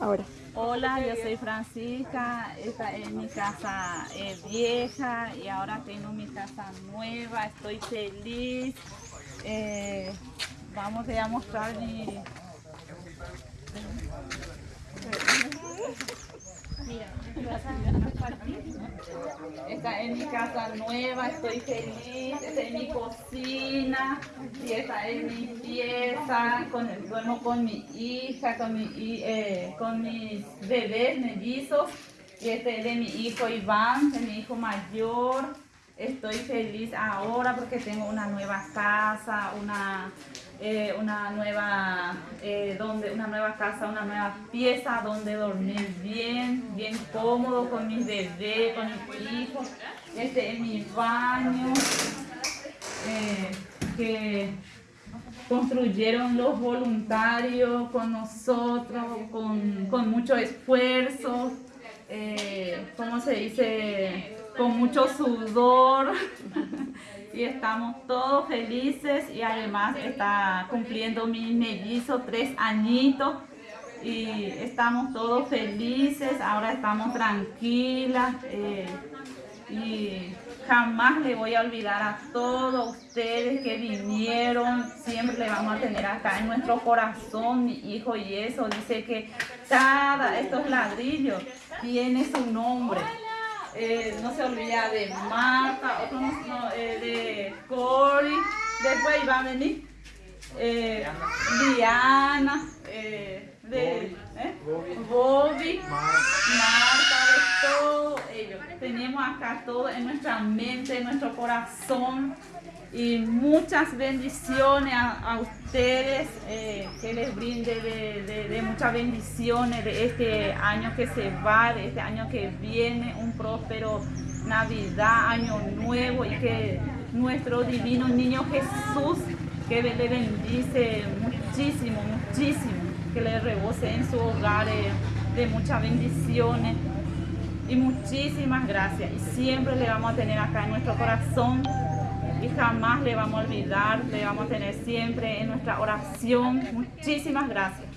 ahora. Hola, yo soy Francisca, esta es mi casa eh, vieja y ahora tengo mi casa nueva, estoy feliz. Eh, vamos a mostrar mi... Mira, esta es mi casa nueva, estoy feliz, esta es y esta es mi pieza, con, duermo con mi hija, con, mi, eh, con mis bebés mellizos y este es de mi hijo Iván, de mi hijo mayor. Estoy feliz ahora porque tengo una nueva casa, una eh, una, nueva, eh, donde, una nueva casa, una nueva pieza donde dormir bien, bien cómodo con mis bebés, con mis hijos. Este es mi baño eh, que construyeron los voluntarios con nosotros, con, con mucho esfuerzo, ¿cómo se dice? Con mucho sudor. y estamos todos felices y además está cumpliendo mi mellizo tres añitos y estamos todos felices, ahora estamos tranquilas eh, y jamás le voy a olvidar a todos ustedes que vinieron, siempre le vamos a tener acá en nuestro corazón, mi hijo y eso, dice que cada estos ladrillos tiene su nombre. Eh, no se olvida de Marta, otro no, eh, de Cory, después va a venir eh, Diana, eh, de Bobby, Marta, de todos ellos. Tenemos acá todo en nuestra mente, en nuestro corazón y muchas bendiciones a, ustedes, eh, que les brinde de, muchas bendiciones de este año que se va, de este año que viene, un próspero Navidad, año nuevo y que nuestro divino niño Jesús, que le bendice muchísimo, muchísimo, que le rebose en su hogar eh, de muchas bendiciones y muchísimas gracias y siempre le vamos a tener acá en nuestro corazón y jamás le vamos a olvidar, le vamos a tener siempre en nuestra oración. Muchísimas gracias.